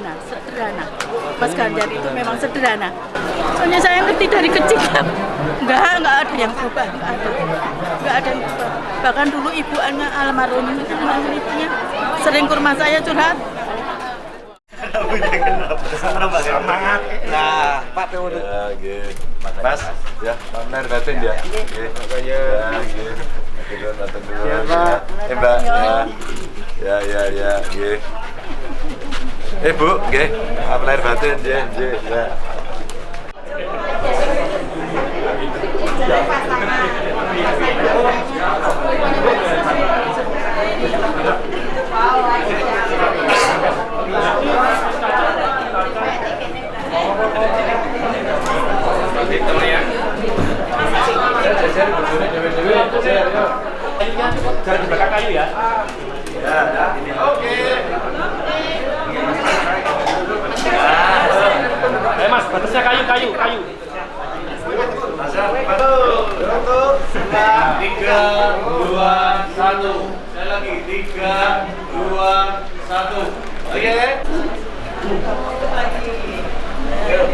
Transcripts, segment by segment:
sederhana, sederhana. Mas Ganjar itu memang sederhana. Soalnya saya ngerti dari kecil, nggak nggak ada yang berubah, nggak ada, nggak ada yang berubah. Bahkan dulu ibu anak almarhum almarhum ibunya sering ke rumah saya curhat. Semangat. Nah, Pak Tewo. Ya, nggih. Mas, ya, pamer batin ya. Nggih. Ya, nuwun. Ya, Pak. Mbak, ya. Ya, ya, ya, nggih. Eh, Bu, nggih. Pamer batin nggih, nggih, ya. Jangan di belakang kayu ya. Eh mas, batasnya kayu, kayu, kayu. Tiga, dua, satu. Saya lagi tiga, dua, satu. Oke. Ya,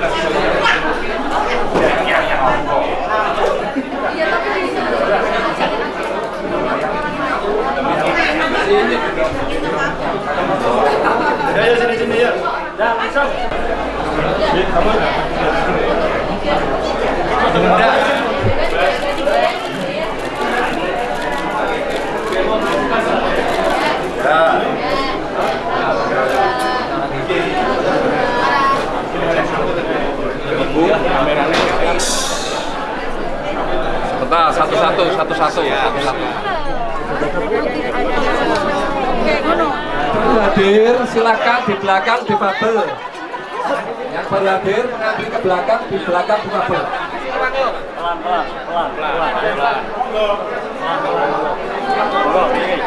Gracias. Satu-satu, satu-satu, satu-satu. Hadir, silakan di belakang di bubble. Yang baru hadir mengantri ke belakang di belakang di bubble.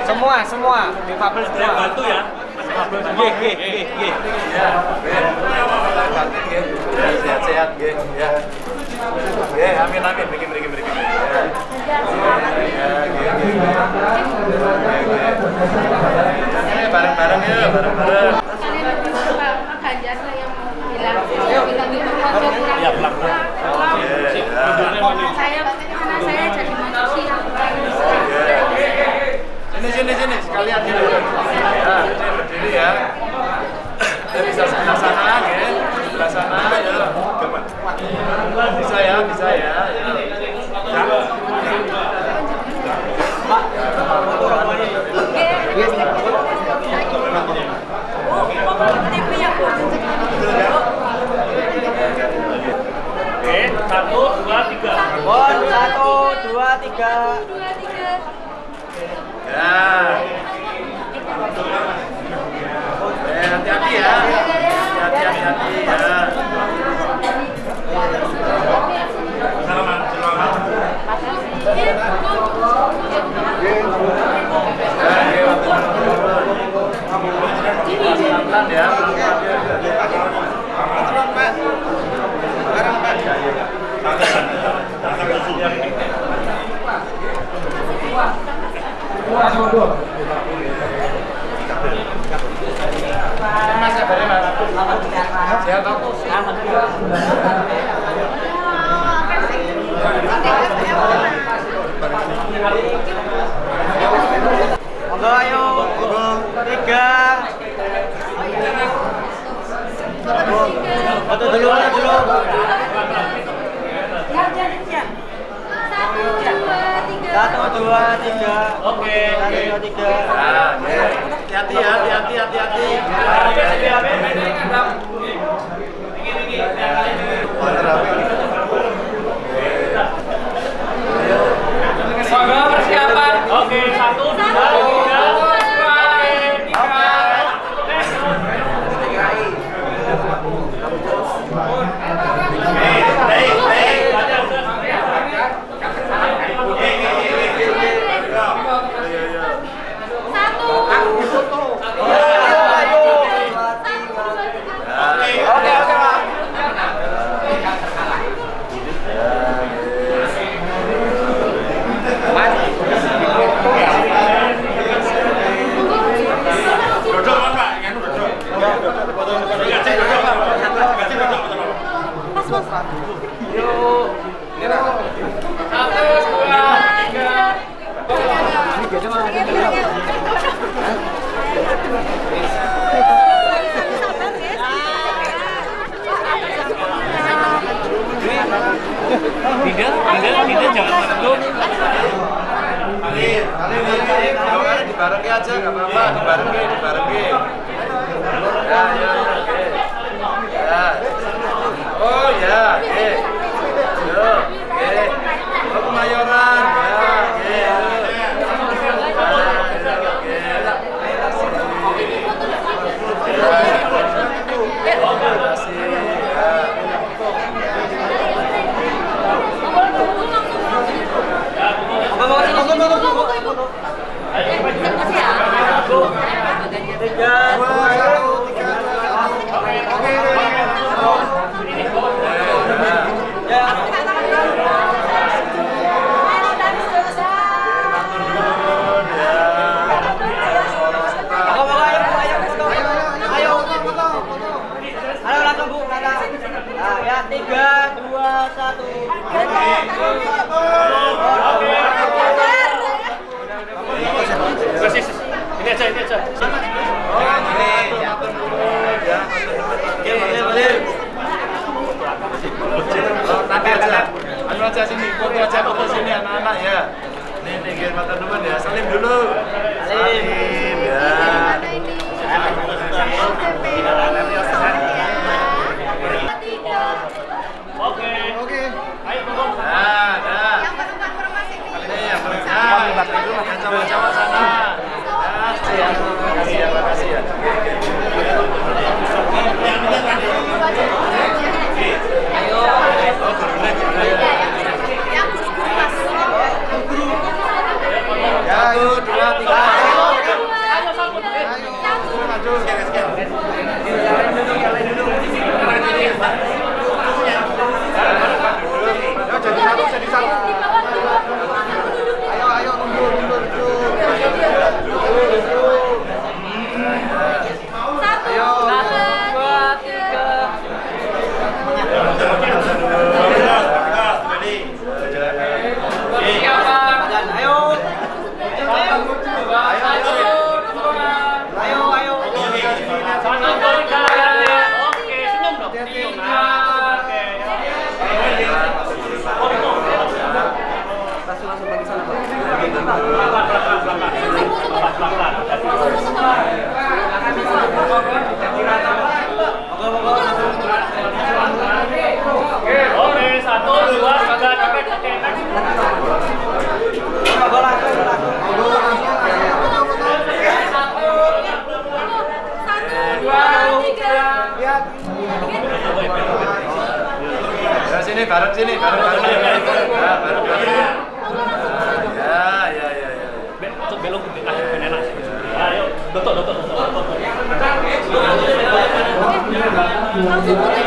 Semua, semua di Fabel semua. bantu ya. Nggih, nggih, nggih, nggih. Sehat-sehat, nggih. Ya. Nggih, amin amin. Mriki mriki mriki. Ya. Ya, nggih, nggih. tidak tidak tidak jangan masuk. Alif, Alif, Alif, di dibarengi aja nggak apa-apa, dibarengi, dibarengi. Ya, ya, ya. Oh ya, eh. Yo, eh. Oh, kemayoran, ya. Tiga, dua, satu. Ini aja, ini aja. Anu aja sini, foto aja foto sini anak-anak ya. Nih pinggir mata depan ya, salim dulu. Salim ya. Salim. sini bareng sini barat sini. Ya, Dotok, dotok, dotok. Langsung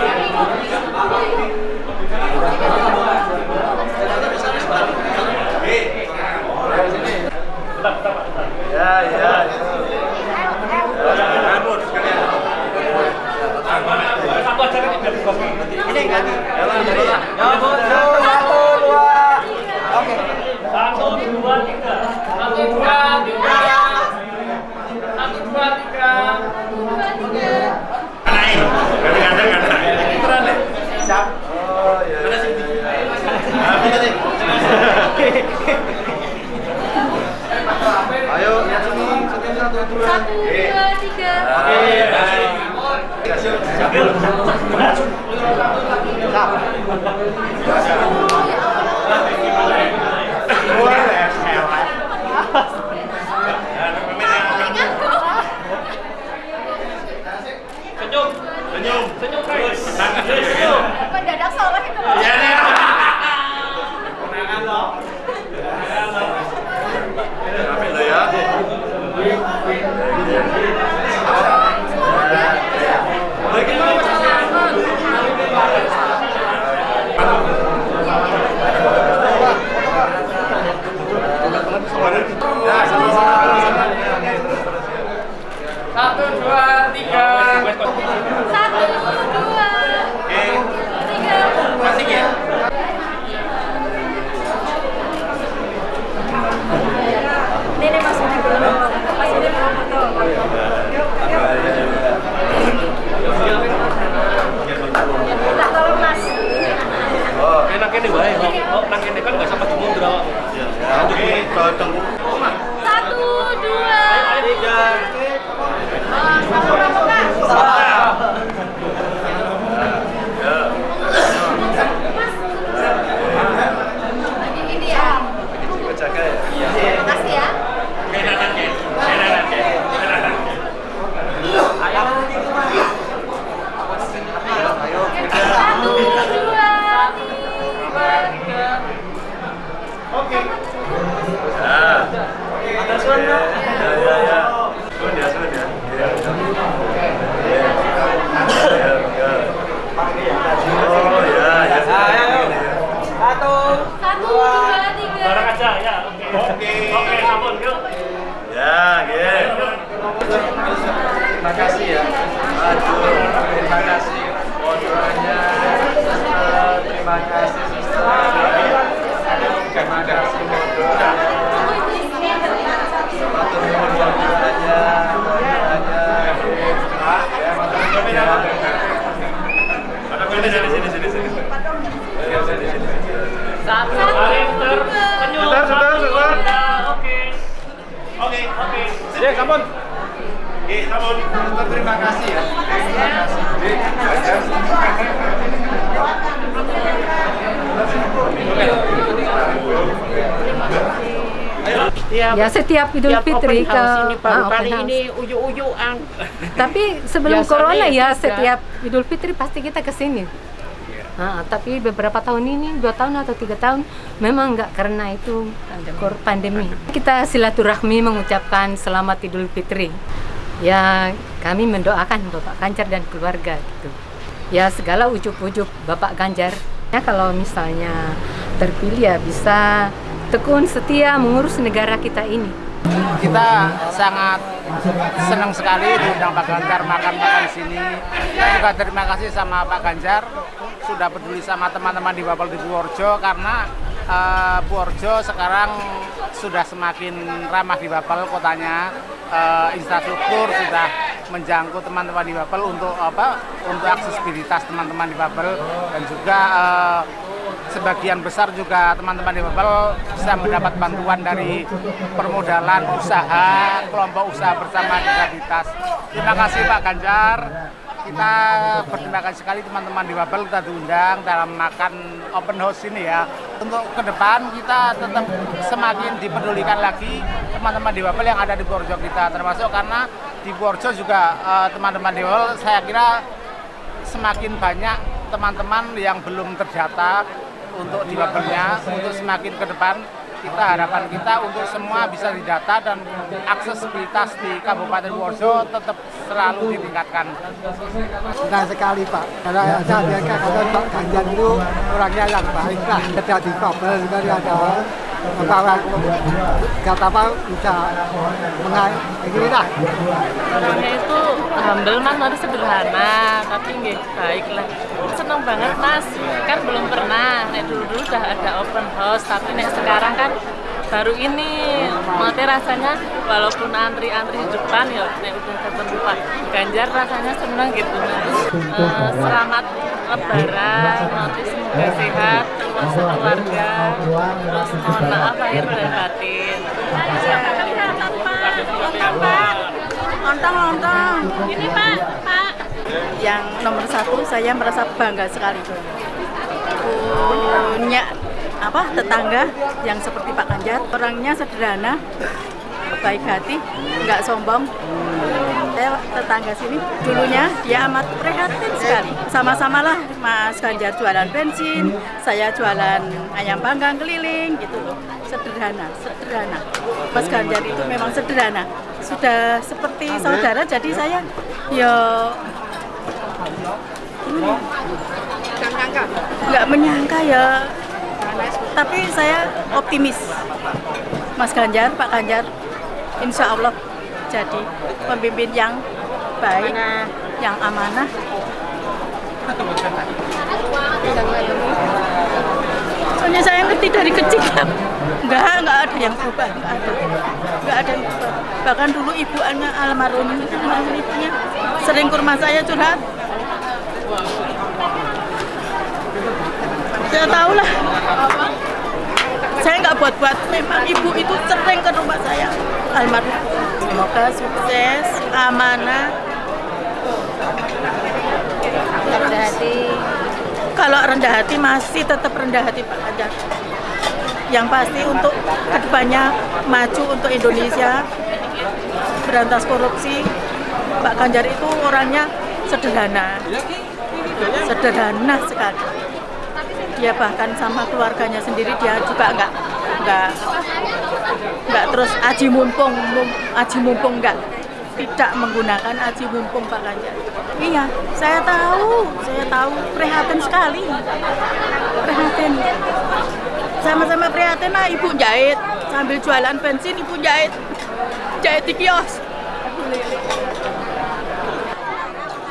Iya, iya. Pendadak soalnya itu. Namun terima kasih ya. Terima kasih. Ya setiap Idul tiap Fitri ke ini baru ah, kali house. ini uyu-uyuan. Tapi sebelum Biasanya corona ya tidak. setiap Idul Fitri pasti kita ke sini. Ah, tapi beberapa tahun ini dua tahun atau tiga tahun memang nggak karena itu kor- pandemi. Kita silaturahmi mengucapkan selamat Idul Fitri. Ya kami mendoakan Bapak Ganjar dan keluarga gitu. Ya segala ujuk-ujuk Bapak Ganjar. Ya kalau misalnya terpilih ya bisa tekun setia mengurus negara kita ini. kita sangat senang sekali diundang Pak Ganjar makan-makan di sini. Kita juga terima kasih sama Pak Ganjar sudah peduli sama teman-teman di Bapel di Purworejo karena Purworejo sekarang sudah semakin ramah di Bapel kotanya. Eh, infrastruktur sudah menjangkau teman-teman di Bapel untuk apa? Untuk aksesibilitas teman-teman di Bapel dan juga eh, sebagian besar juga teman-teman di Babel bisa mendapat bantuan dari permodalan usaha, kelompok usaha bersama disabilitas. Terima kasih Pak Ganjar. Kita berterima kasih sekali teman-teman di Babel kita diundang dalam makan open house ini ya. Untuk ke depan kita tetap semakin dipedulikan lagi teman-teman di Babel yang ada di Purworejo kita termasuk karena di Purworejo juga eh, teman-teman di Babel saya kira semakin banyak teman-teman yang belum terdata untuk di Babelnya untuk semakin ke depan kita harapan kita untuk semua bisa didata dan aksesibilitas di Kabupaten Purworejo tetap selalu ditingkatkan. Senang sekali Pak, karena saya biasa kata Pak Ganjar itu orangnya yang baik lah. Ada di Babel juga dia ada membawa kata apa bisa mengai begini lah. orangnya itu humble mas. Tapi sederhana tapi nggih baik lah seneng banget mas. Kan belum pernah nek dulu dulu udah ada open house tapi nek sekarang kan baru ini. Mati rasanya walaupun antri-antri di depan ya nek udah ketemu Pak Ganjar rasanya seneng gitu mas. Eh, selamat lebaran nanti semoga sehat terus keluarga. terus mohon maaf lahir dan batin. Lontong, lontong. Ini Pak, Pak. Yang nomor satu saya merasa bangga sekali. Punya apa tetangga yang seperti Pak Ganjar orangnya sederhana baik hati nggak sombong saya tetangga sini. Dulunya dia amat prihatin sekali. Sama-sama lah Mas Ganjar jualan bensin saya jualan ayam panggang keliling gitu loh. Sederhana sederhana. Mas Ganjar itu memang sederhana. Sudah seperti saudara jadi saya ya nggak menyangka ya. Tapi saya optimis. Mas Ganjar Pak Ganjar Insya Allah jadi pemimpin yang baik yang amanah. Soalnya saya ngerti dari kecil. Nggak nggak ada yang berubah nggak ada. Nggak ada yang berubah. Bahkan dulu ibu Anya almarhum ibunya sering ke rumah saya curhat. Saya tahu lah. Saya nggak buat-buat. Memang ibu itu sering ke rumah saya almarhum semoga sukses amanah. Rendah hati. Kalau rendah hati masih tetap rendah hati Pak Ganjar. Yang pasti untuk ke depannya maju untuk Indonesia berantas korupsi. Pak Ganjar itu orangnya sederhana. Sederhana sekali. Dia bahkan sama keluarganya sendiri dia juga nggak nggak nggak terus aji mumpung mum- aji mumpung nggak tidak menggunakan aji mumpung Pak Ganjar. Iya saya tahu saya tahu. Prihatin sekali. Prihatin. Sama-sama prihatin lah ibu jahit. Sambil jualan bensin ibu jahit. Jahit di kios.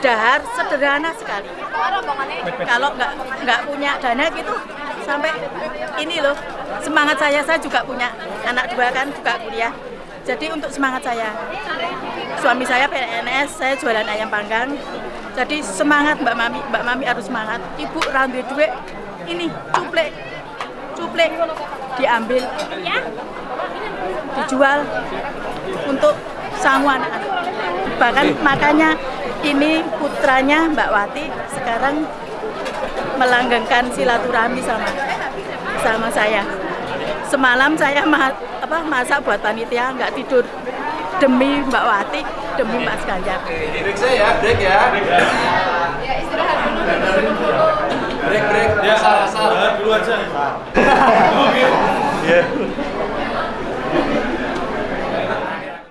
Dahar sederhana sekali. Kalau nggak nggak punya dana gitu sampai ini loh semangat saya saya juga punya anak dua kan juga kuliah. Jadi untuk semangat saya. Suami saya PNS saya jualan ayam panggang. Jadi semangat Mbak Mami. Mbak Mami harus semangat. Ibu rambi duit ini cuplek. Cuplek diambil. Dijual untuk sanggup anak-anak. Bahkan makanya ini putranya Mbak Wati sekarang melanggengkan silaturahmi sama sama saya. Semalam saya ma apa masak buat panitia nggak tidur demi Mbak Wati, demi Mas Ganjar. Break saya ya, break ya. Ya istirahat dulu. Break, break. Ya, salah, salah. Dulu aja. Iya.